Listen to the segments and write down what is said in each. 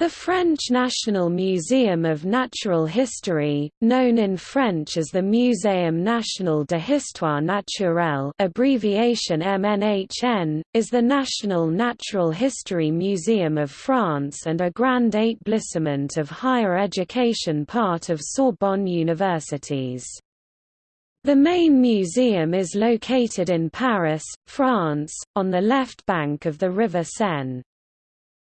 The French National Museum of Natural History, known in French as the Muséum National de Histoire Naturelle abbreviation MNHN, is the national natural history museum of France and a grand établissement of higher education part of Sorbonne universities. The main museum is located in Paris, France, on the left bank of the River Seine.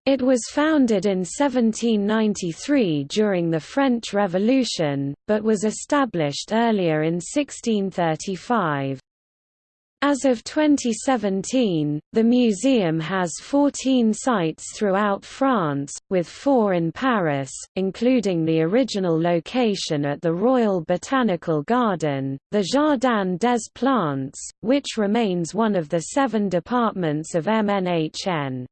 It was founded in 1793 during the French Revolution, but was established earlier in 1635. As of 2017, the museum has 14 sites throughout France, with four in Paris, including the original location at the Royal Botanical Garden, the Jardin des Plantes, which remains one of the seven departments of MNHN.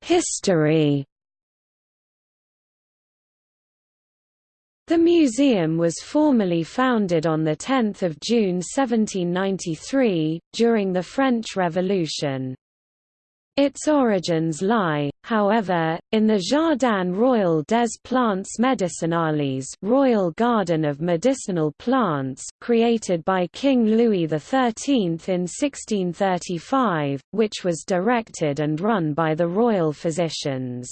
History The museum was formally founded on 10 June 1793, during the French Revolution. Its origins lie, however, in the Jardin Royal des Plantes Medicinales Royal Garden of Medicinal Plants created by King Louis XIII in 1635, which was directed and run by the royal physicians.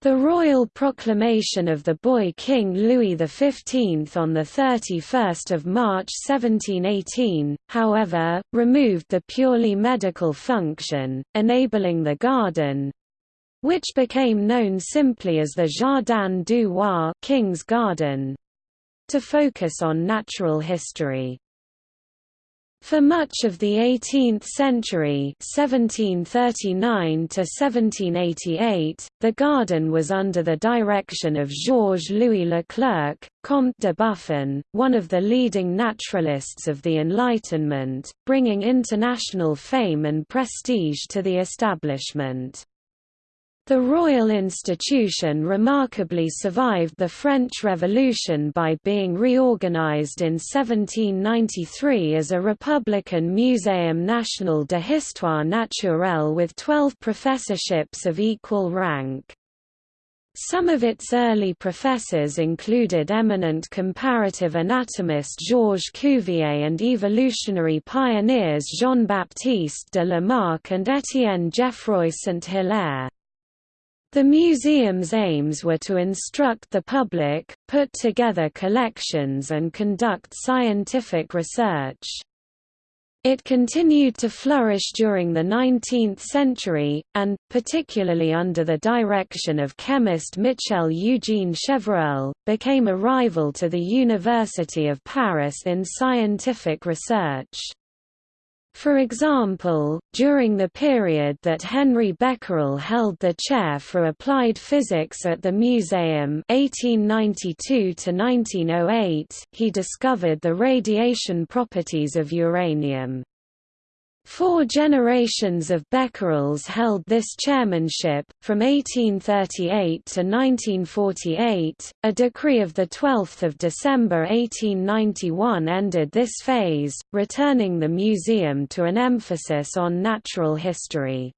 The royal proclamation of the boy King Louis XV on 31 March 1718, however, removed the purely medical function, enabling the garden—which became known simply as the Jardin du Roi King's Garden—to focus on natural history. For much of the 18th century 1739 1788, the garden was under the direction of Georges-Louis Leclerc, Comte de Buffon, one of the leading naturalists of the Enlightenment, bringing international fame and prestige to the establishment. The royal institution remarkably survived the French Revolution by being reorganized in 1793 as a Republican Muséum National de Histoire Naturelle with 12 professorships of equal rank. Some of its early professors included eminent comparative anatomist Georges Cuvier and evolutionary pioneers Jean-Baptiste de Lamarck and Étienne Geoffroy Saint-Hilaire. The museum's aims were to instruct the public, put together collections and conduct scientific research. It continued to flourish during the 19th century, and, particularly under the direction of chemist Michel Eugène Chevreul, became a rival to the University of Paris in scientific research. For example, during the period that Henri Becquerel held the chair for applied physics at the museum 1892 he discovered the radiation properties of uranium. Four generations of Becquerels held this chairmanship, from 1838 to 1948. A decree of 12 December 1891 ended this phase, returning the museum to an emphasis on natural history.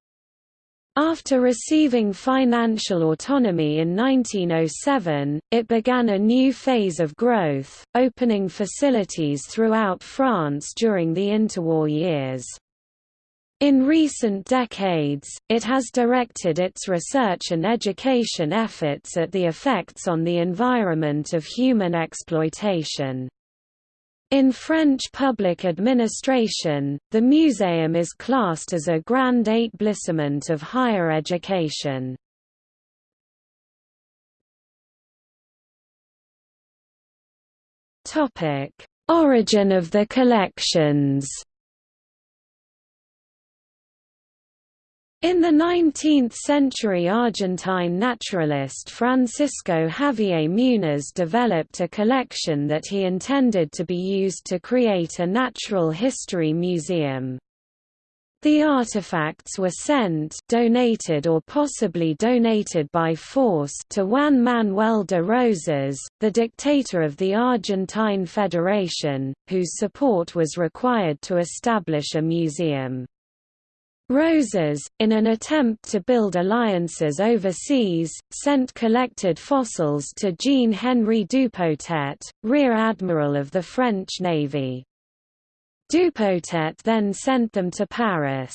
After receiving financial autonomy in 1907, it began a new phase of growth, opening facilities throughout France during the interwar years. In recent decades, it has directed its research and education efforts at the effects on the environment of human exploitation. In French public administration, the museum is classed as a grand établissement of higher education. Origin of the collections In the 19th-century Argentine naturalist Francisco Javier Muniz developed a collection that he intended to be used to create a natural history museum. The artifacts were sent donated or possibly donated by force to Juan Manuel de Rosas, the dictator of the Argentine Federation, whose support was required to establish a museum. Rosas, in an attempt to build alliances overseas, sent collected fossils to Jean-Henri Dupotet, Rear Admiral of the French Navy. Dupotet then sent them to Paris.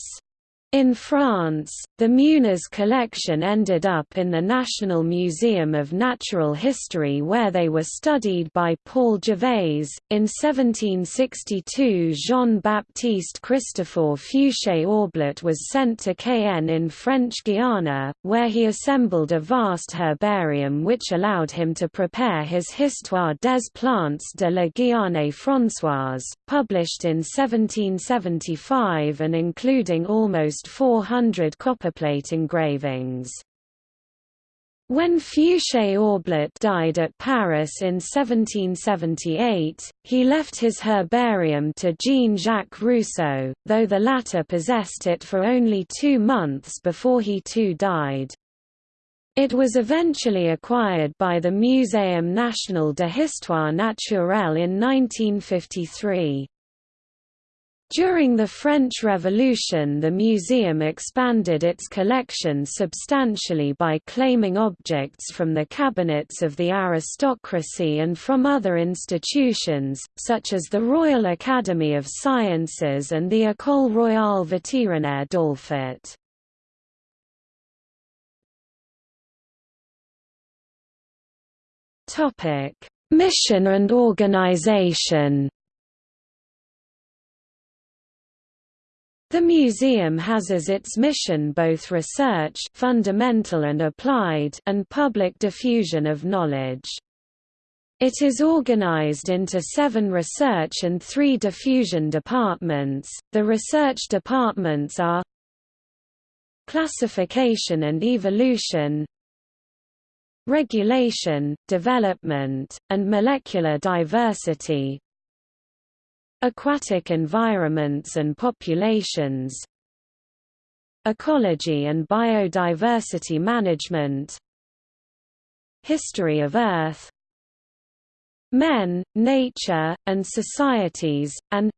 In France, the Muniz collection ended up in the National Museum of Natural History where they were studied by Paul Gervais. In 1762 Jean-Baptiste Christophe Fusée-Aublet was sent to Cayenne in French Guiana, where he assembled a vast herbarium which allowed him to prepare his Histoire des plantes de la Guyane Françoise, published in 1775 and including almost 400 copperplate engravings. When Fusée-Aublet died at Paris in 1778, he left his herbarium to Jean-Jacques Rousseau, though the latter possessed it for only two months before he too died. It was eventually acquired by the Muséum national de Histoire naturelle in 1953. During the French Revolution the museum expanded its collection substantially by claiming objects from the cabinets of the aristocracy and from other institutions, such as the Royal Academy of Sciences and the École Royale Vétérinaire d'Alfort. Mission and organization The museum has as its mission both research fundamental and applied and public diffusion of knowledge. It is organized into seven research and three diffusion departments. The research departments are Classification and Evolution Regulation, Development, and Molecular Diversity Aquatic environments and populations Ecology and biodiversity management History of Earth Men, Nature, and Societies, and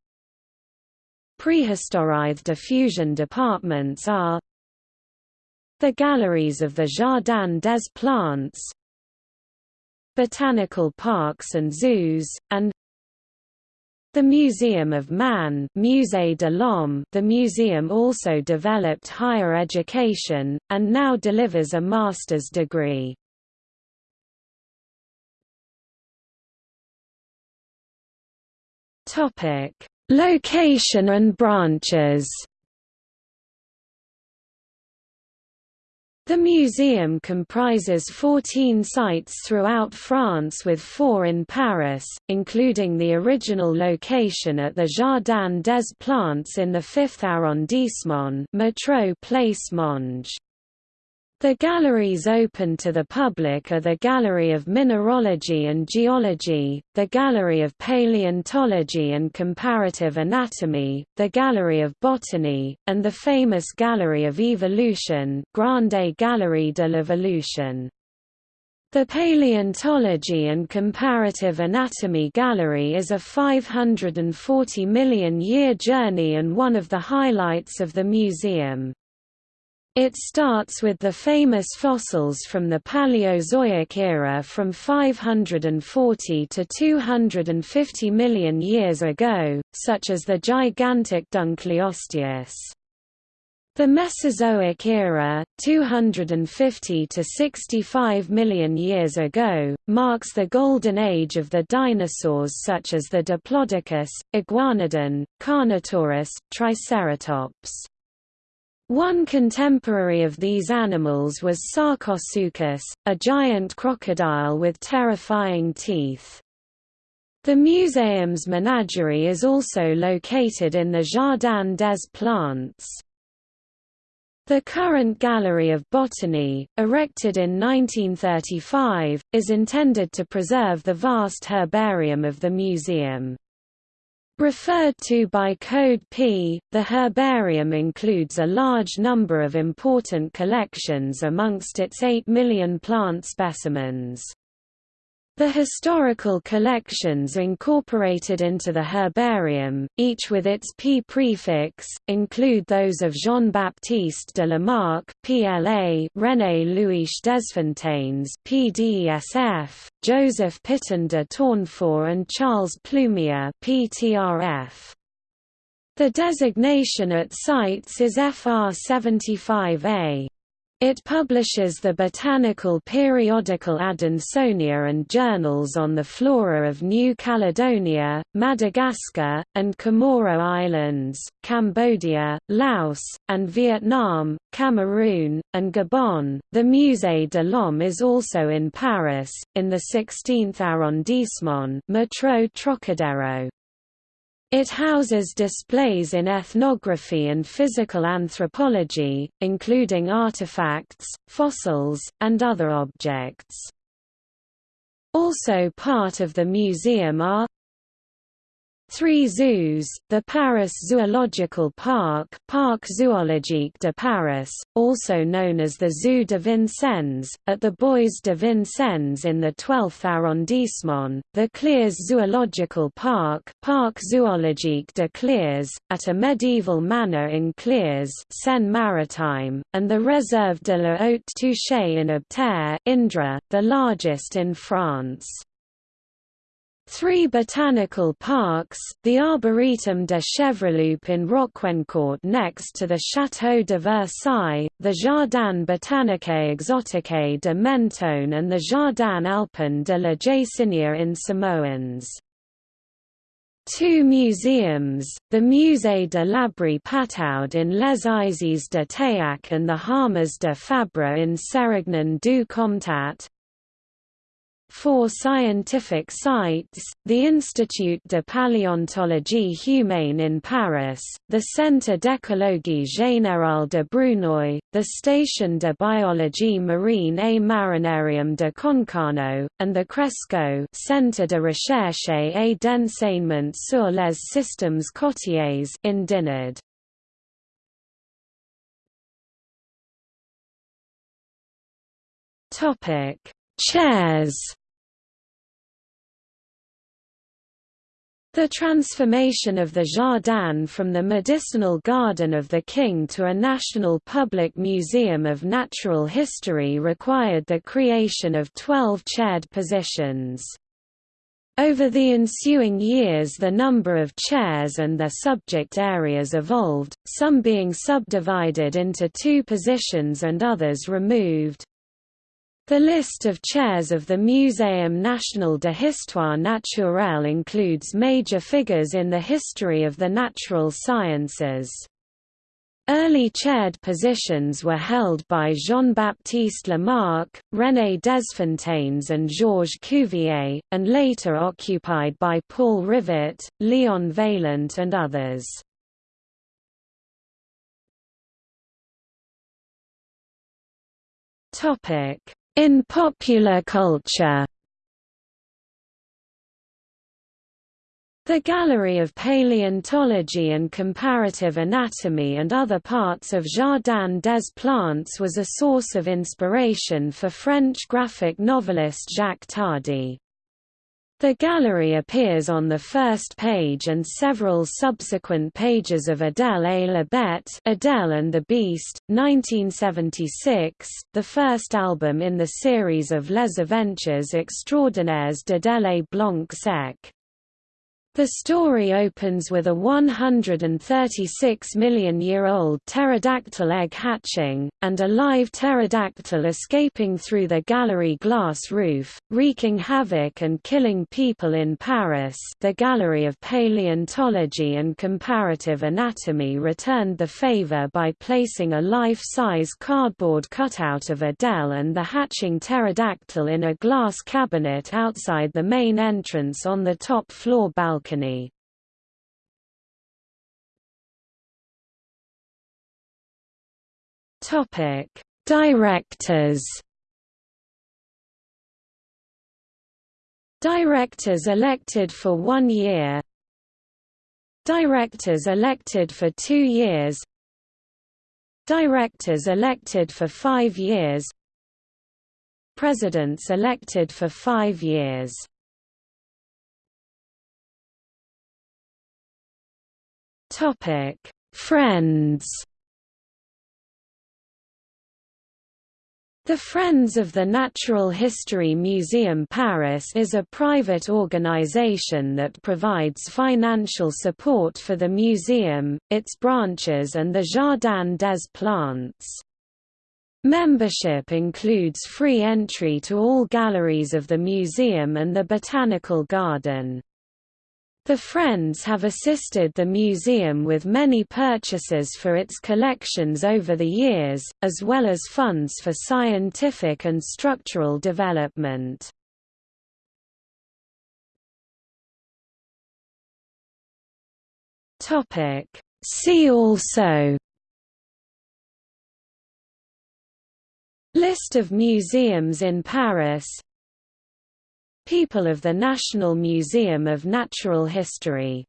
Prehistoric diffusion departments are the galleries of the Jardin des Plantes Botanical parks and zoos, and the Museum of Man Musée de the museum also developed higher education, and now delivers a master's degree. Location and branches The museum comprises 14 sites throughout France with four in Paris, including the original location at the Jardin des Plantes in the 5th arrondissement Métro Place Monge. The galleries open to the public are the Gallery of Mineralogy and Geology, the Gallery of Paleontology and Comparative Anatomy, the Gallery of Botany, and the famous Gallery of Evolution Grande Galerie de l'Evolution. The Paleontology and Comparative Anatomy Gallery is a 540 million year journey and one of the highlights of the museum. It starts with the famous fossils from the Paleozoic era from 540 to 250 million years ago, such as the gigantic Dunkleosteus. The Mesozoic era, 250 to 65 million years ago, marks the golden age of the dinosaurs such as the Diplodocus, Iguanodon, Carnotaurus, Triceratops. One contemporary of these animals was Sarcosuchus, a giant crocodile with terrifying teeth. The museum's menagerie is also located in the Jardin des Plantes. The current Gallery of Botany, erected in 1935, is intended to preserve the vast herbarium of the museum. Referred to by Code P, the herbarium includes a large number of important collections amongst its 8 million plant specimens. The historical collections incorporated into the herbarium, each with its P prefix, include those of Jean-Baptiste de Lamarck PLA, René-Louis Desfontaines PDESF, Joseph Pitton de Tournefort and Charles Plumier PTRF. The designation at sites is FR 75A. It publishes the botanical periodical Adansonia and journals on the flora of New Caledonia, Madagascar, and Comoro Islands, Cambodia, Laos, and Vietnam, Cameroon, and Gabon. The Musée de l'Homme is also in Paris, in the 16th arrondissement, Métro Trocadero. It houses displays in ethnography and physical anthropology, including artifacts, fossils, and other objects. Also part of the museum are Three zoos, the Paris Zoological Park Parc Zoologique de Paris, also known as the Zoo de Vincennes, at the Bois de Vincennes in the 12th arrondissement, the Clères Zoological Park Parc Zoologique de Clères, at a medieval manor in Clères Seine-Maritime, and the Réserve de la Haute Touche in Obterre Indre, the largest in France. Three botanical parks, the Arboretum de Chevreloup in Rocquencourt next to the Château de Versailles, the Jardin botanique exotique de Mentone and the Jardin alpin de la Jaÿsinia in Samoëns. Two museums, the Musée de l'Abri Pataud in Les Eyzies-de-Tayac and the Harmas de Fabre in Sérignan du Comtat, Four scientific sites, the Institut de paléontologie humaine in Paris, the Centre d'écologie générale de Bruneuil, the Station de biologie marine et marinarium de Concarneau, and the CRESCO Centre de recherche et d'enseignement sur les systèmes côtiers in Dinard. Topic Chairs The transformation of the Jardin from the medicinal garden of the king to a national public museum of natural history required the creation of 12 chaired positions. Over the ensuing years the number of chairs and their subject areas evolved, some being subdivided into two positions and others removed. The list of chairs of the Muséum national de histoire naturelle includes major figures in the history of the natural sciences. Early chaired positions were held by Jean-Baptiste Lamarck, René Desfontaines and Georges Cuvier, and later occupied by Paul Rivet, Leon Vaillant and others. Topic in popular culture The Gallery of Paleontology and Comparative Anatomy and other parts of Jardin des Plantes was a source of inspiration for French graphic novelist Jacques Tardi. The gallery appears on the first page and several subsequent pages of Adèle et la Bête Adele and the Beast, 1976, the first album in the series of Les Aventures extraordinaires d'Adèle Blanc-Sec. The story opens with a 136 million year old pterodactyl egg hatching, and a live pterodactyl escaping through the gallery glass roof, wreaking havoc and killing people in Paris. The Gallery of Paleontology and Comparative Anatomy returned the favor by placing a life size cardboard cutout of Adele and the hatching pterodactyl in a glass cabinet outside the main entrance on the top floor balcony balcony. Topic: Directors. Directors elected for one year. Directors elected for two years. Directors elected for five years. Presidents elected for five years Friends The Friends of the Natural History Museum Paris is a private organization that provides financial support for the museum, its branches and the Jardin des Plantes. Membership includes free entry to all galleries of the museum and the Botanical Garden. The Friends have assisted the museum with many purchases for its collections over the years, as well as funds for scientific and structural development. See also List of museums in Paris People of the National Museum of Natural History